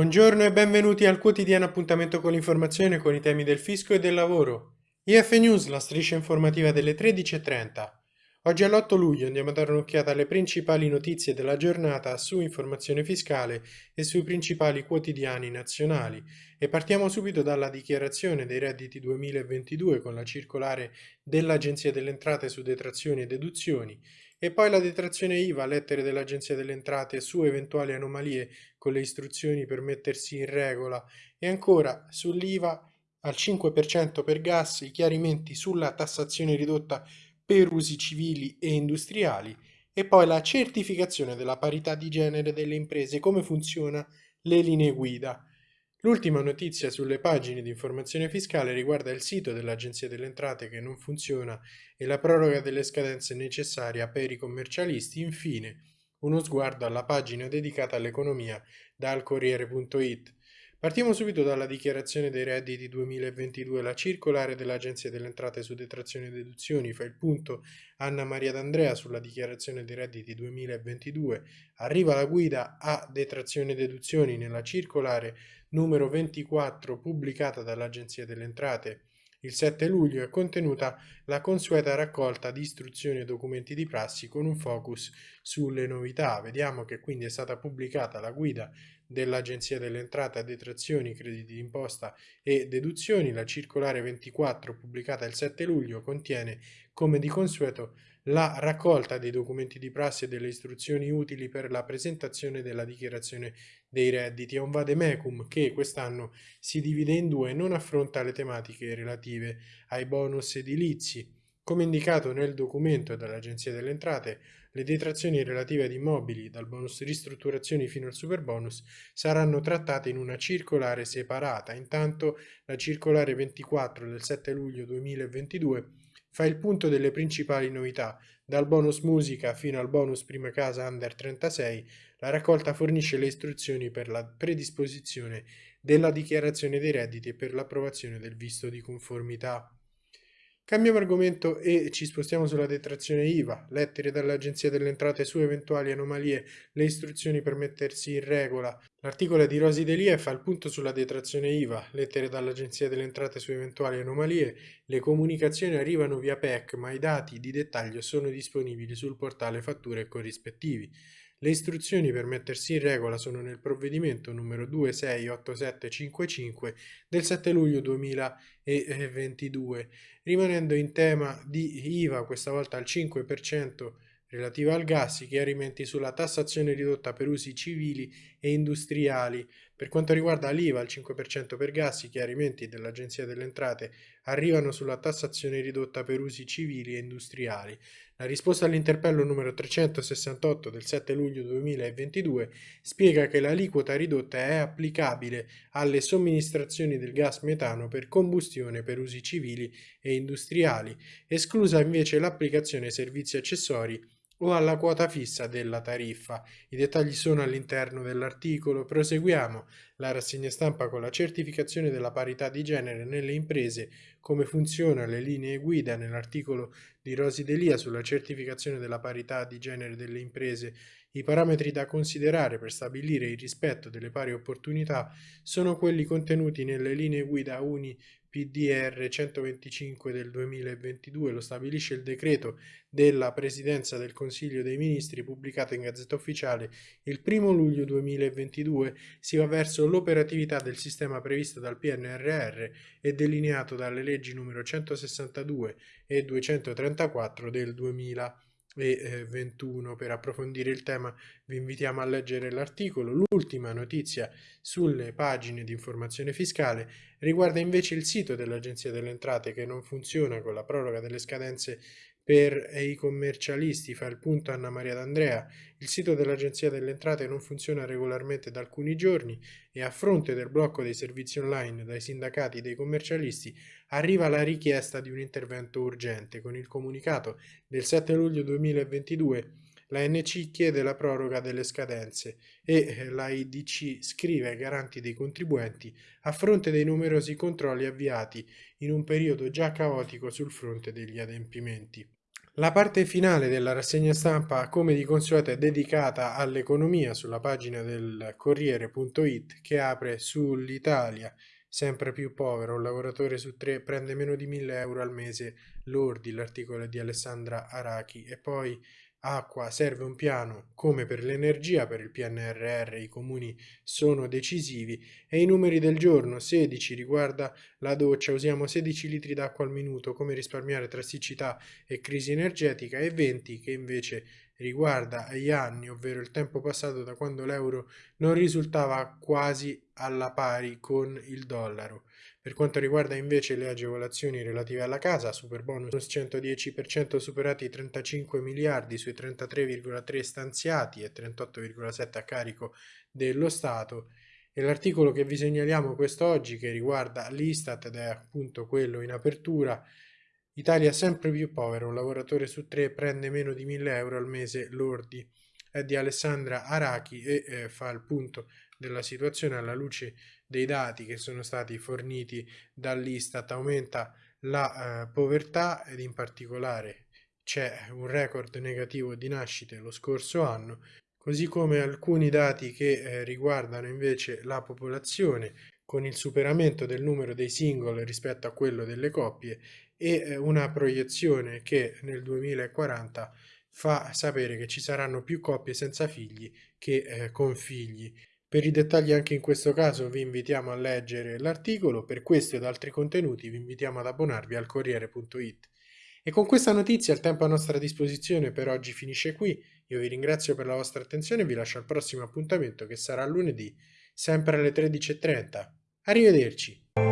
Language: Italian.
Buongiorno e benvenuti al quotidiano appuntamento con l'informazione con i temi del fisco e del lavoro. IF News, la striscia informativa delle 13.30. Oggi è l'8 luglio andiamo a dare un'occhiata alle principali notizie della giornata su informazione fiscale e sui principali quotidiani nazionali e partiamo subito dalla dichiarazione dei redditi 2022 con la circolare dell'Agenzia delle Entrate su detrazioni e deduzioni e poi la detrazione IVA, lettere dell'Agenzia delle Entrate su eventuali anomalie con le istruzioni per mettersi in regola e ancora sull'IVA al 5% per gas, i chiarimenti sulla tassazione ridotta per usi civili e industriali e poi la certificazione della parità di genere delle imprese, come funziona le linee guida. L'ultima notizia sulle pagine di informazione fiscale riguarda il sito dell'Agenzia delle Entrate che non funziona e la proroga delle scadenze necessarie per i commercialisti. Infine, uno sguardo alla pagina dedicata all'economia dal Corriere.it. Partiamo subito dalla dichiarazione dei redditi 2022. La circolare dell'Agenzia delle Entrate su detrazioni e deduzioni fa il punto Anna Maria D'Andrea sulla dichiarazione dei redditi 2022. Arriva la guida a detrazioni e deduzioni nella circolare numero 24 pubblicata dall'Agenzia delle Entrate il 7 luglio è contenuta la consueta raccolta di istruzioni e documenti di prassi con un focus sulle novità. Vediamo che quindi è stata pubblicata la guida dell'Agenzia delle Entrate detrazioni, crediti d'imposta e deduzioni. La circolare 24 pubblicata il 7 luglio contiene, come di consueto, la raccolta dei documenti di prassi e delle istruzioni utili per la presentazione della dichiarazione dei redditi. È un vademecum che quest'anno si divide in due e non affronta le tematiche relative ai bonus edilizi. Come indicato nel documento dall'Agenzia delle Entrate, le detrazioni relative ad immobili, dal bonus ristrutturazioni fino al super bonus, saranno trattate in una circolare separata. Intanto la circolare 24 del 7 luglio 2022 fa il punto delle principali novità. Dal bonus musica fino al bonus prima casa under 36, la raccolta fornisce le istruzioni per la predisposizione della dichiarazione dei redditi e per l'approvazione del visto di conformità. Cambiamo argomento e ci spostiamo sulla detrazione IVA, lettere dall'Agenzia delle Entrate su eventuali anomalie, le istruzioni per mettersi in regola. L'articolo di Rosi Delia fa il punto sulla detrazione IVA, lettere dall'Agenzia delle Entrate su eventuali anomalie, le comunicazioni arrivano via PEC ma i dati di dettaglio sono disponibili sul portale fatture e corrispettivi. Le istruzioni per mettersi in regola sono nel provvedimento numero 268755 del 7 luglio 2022, rimanendo in tema di IVA questa volta al 5% relativa al gas, i chiarimenti sulla tassazione ridotta per usi civili e industriali. Per quanto riguarda l'IVA al 5% per gas, i chiarimenti dell'Agenzia delle Entrate arrivano sulla tassazione ridotta per usi civili e industriali. La risposta all'interpello numero 368 del 7 luglio 2022 spiega che l'aliquota ridotta è applicabile alle somministrazioni del gas metano per combustione per usi civili e industriali, esclusa invece l'applicazione servizi accessori o alla quota fissa della tariffa. I dettagli sono all'interno dell'articolo. Proseguiamo la rassegna stampa con la certificazione della parità di genere nelle imprese, come funzionano le linee guida nell'articolo di Rosi Delia sulla certificazione della parità di genere delle imprese. I parametri da considerare per stabilire il rispetto delle pari opportunità sono quelli contenuti nelle linee guida Uni PDR 125 del 2022 lo stabilisce il decreto della Presidenza del Consiglio dei Ministri pubblicato in Gazzetta Ufficiale il 1 luglio 2022 si va verso l'operatività del sistema previsto dal PNRR e delineato dalle leggi numero 162 e 234 del 2000 e 21. Per approfondire il tema vi invitiamo a leggere l'articolo. L'ultima notizia sulle pagine di informazione fiscale riguarda invece il sito dell'Agenzia delle Entrate che non funziona con la proroga delle scadenze per i commercialisti, fa il punto Anna Maria D'Andrea, il sito dell'Agenzia delle Entrate non funziona regolarmente da alcuni giorni e a fronte del blocco dei servizi online dai sindacati dei commercialisti arriva la richiesta di un intervento urgente. Con il comunicato del 7 luglio 2022 la NC chiede la proroga delle scadenze e la IDC scrive ai garanti dei contribuenti a fronte dei numerosi controlli avviati in un periodo già caotico sul fronte degli adempimenti. La parte finale della rassegna stampa, come di consueto, è dedicata all'economia sulla pagina del Corriere.it che apre sull'Italia. Sempre più povero, un lavoratore su tre prende meno di 1000 euro al mese lordi, l'articolo di Alessandra Arachi. E poi acqua, serve un piano come per l'energia, per il PNRR i comuni sono decisivi e i numeri del giorno 16 riguarda la doccia, usiamo 16 litri d'acqua al minuto, come risparmiare tra siccità e crisi energetica e 20 che invece riguarda gli anni, ovvero il tempo passato da quando l'euro non risultava quasi alla pari con il dollaro. Per quanto riguarda invece le agevolazioni relative alla casa, super bonus 110% superati i 35 miliardi sui 33,3 stanziati e 38,7 a carico dello Stato. E l'articolo che vi segnaliamo quest'oggi che riguarda l'Istat ed è appunto quello in apertura Italia sempre più povera, un lavoratore su tre prende meno di 1000 euro al mese lordi. È di Alessandra Arachi e eh, fa il punto della situazione alla luce dei dati che sono stati forniti dall'Istat. Aumenta la eh, povertà ed in particolare c'è un record negativo di nascite lo scorso anno, così come alcuni dati che eh, riguardano invece la popolazione con il superamento del numero dei single rispetto a quello delle coppie e eh, una proiezione che nel 2040 fa sapere che ci saranno più coppie senza figli che eh, con figli. Per i dettagli anche in questo caso vi invitiamo a leggere l'articolo, per questo ed altri contenuti vi invitiamo ad abbonarvi al Corriere.it. E con questa notizia il tempo a nostra disposizione per oggi finisce qui, io vi ringrazio per la vostra attenzione e vi lascio al prossimo appuntamento che sarà lunedì, sempre alle 13.30. Arrivederci!